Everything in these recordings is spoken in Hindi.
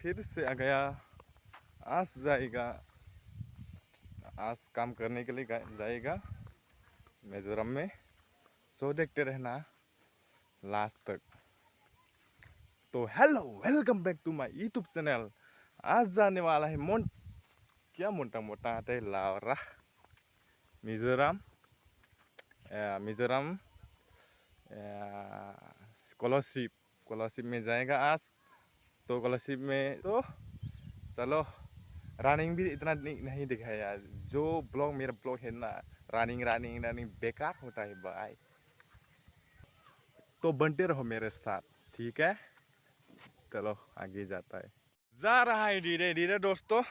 फिर से आ गया। आज जाएगा। आज काम करने के लिए जाएगा। मिजोरम में। सो देखते रहना। लास्ट तक। तो hello, welcome back to my YouTube channel. आज जाने वाला है मोन, क्या मोटा मोटा आता है? लावरा। मिजोरम। मिजोरम। स्कॉलरशिप स्कॉलरशिप में जाएगा। आज तो स्कॉलरशिप में तो चलो रनिंग भी इतना नहीं, दिखाया जो ब्लॉग मेरा ब्लॉग है ना रनिंग रनिंग रनिंग बेकार होता है भाई। तो बनते रहो मेरे साथ ठीक है? चलो आगे जाता है। जा रहा है धीरे धीरे दोस्तों।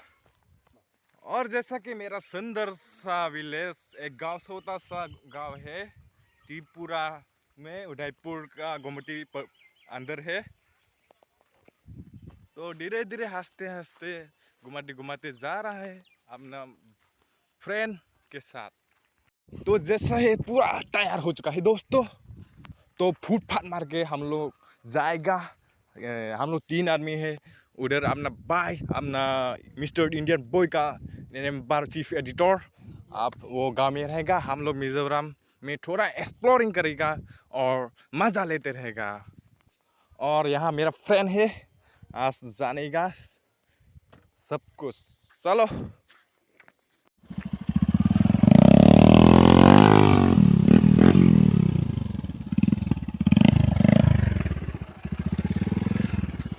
और जैसा कि मेरा सुंदर सा विलेज एक गाँव छोटा सा गाँव है त्रिपुरा में उदयपुर का पर अंदर है। तो धीरे धीरे हँसते हँसते घुमाते घुमाते जा रहा है अपना फ्रेंड के साथ। तो जैसा है पूरा तैयार हो चुका है दोस्तों। तो फुटपाथ मार के हम लोग जाएगा। हम लोग तीन आदमी है। उधर अपना भाई, अपना मिस्टर इंडियन बॉय का बार चीफ एडिटर आप वो गाँव में रहेगा। हम लोग मिजोरम में थोड़ा एक्सप्लोरिंग करेगा और मज़ा लेते रहेगा। और यहाँ मेरा फ्रेंड है। आज जानेगा सब कुछ चलो।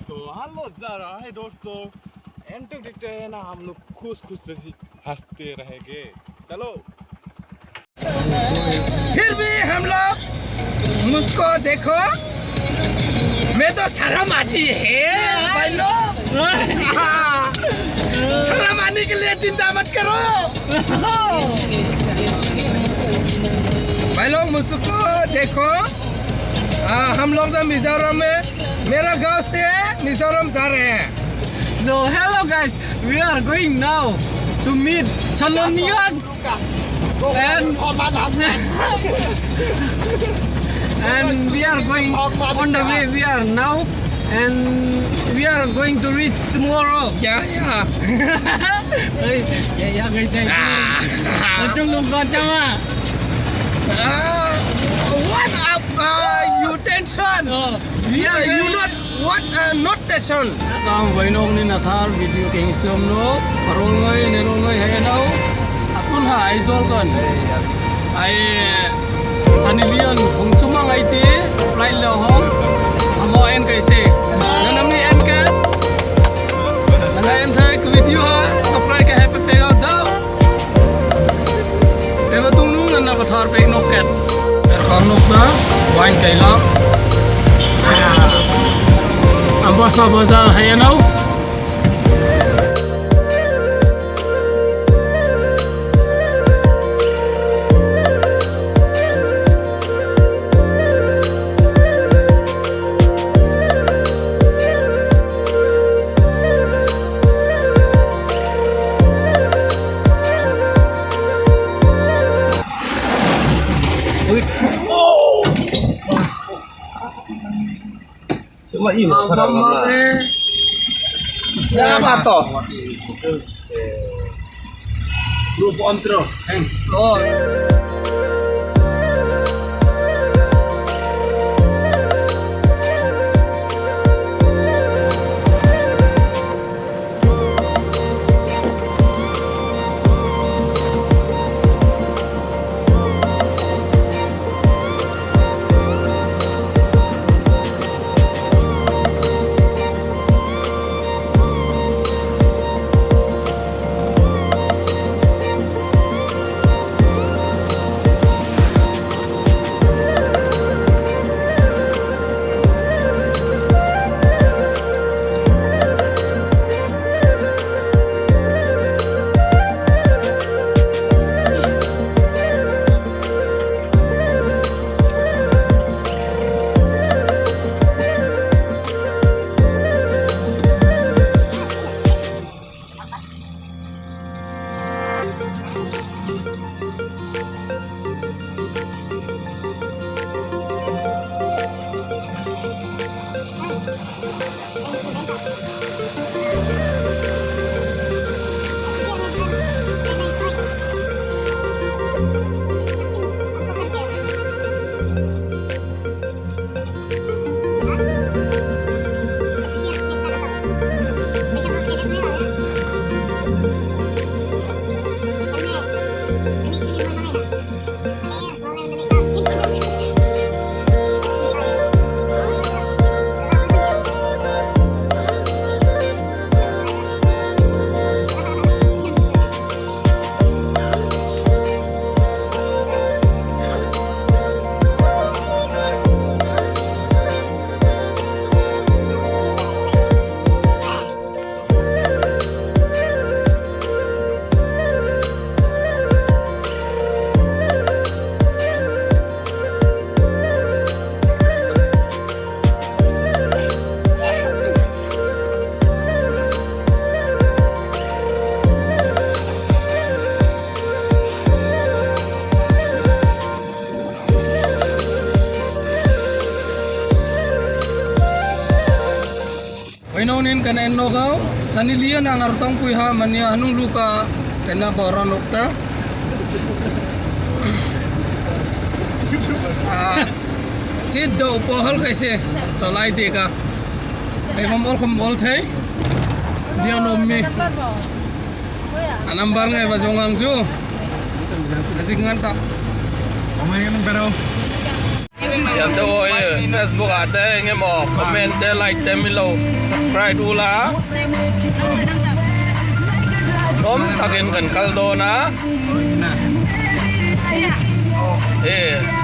तो हम लोग जा रहा है दोस्तों एंटर देखते हैं ना हम लोग खुश खुश हँसते रहेंगे। चलो। फिर भी हम लोग मुझको देखो। मैं तो शर्म आती है हाँ, शर्म आने के लिए चिंता मत करो भाई लोग मुझको देखो हाँ, हम लोग तो मिजोरम में मेरा गाँव से मिजोरम जा रहे हैं So hello guys, we are going now to meet Chalonian and and we are going on the way we are now. And we are going to reach tomorrow. Yeah yeah. Ê, yeah dạ gây tay ở trong đồng con chăm à what up uh, you tension. Uh, we are you not what uh, not tension. Tao vậy nông nên là thar video kinh sớm nó parol ngay nên ngay hay đâu? Akun hai zol con. Dạ. Ai sanilian hong chuma ngai ti Fly lo hong. Amo en kai se nanam ni en ka na en thai ku video ha subscribe ka happy pe gao dau te ba tung nu na ba thar pe nok ket er khom nok na wine kai lak Ambasa Bazar mak iya sarang siapa toh Roof on through. Oh. kan eno kau. Sanilia nang artong pui ha mania anung luka kena boron lokta ah, sit do pohol kaise colai deka emom ol kom ol thai. Dia nomi anambar ngai bajongang ju asik ngan tak omai ngan berau हम तो वो फेसबुक आते हैं मो कमेंट लाइक ते मिलो सब्सक्राइब दूला तुम तकिन कल दो ना ए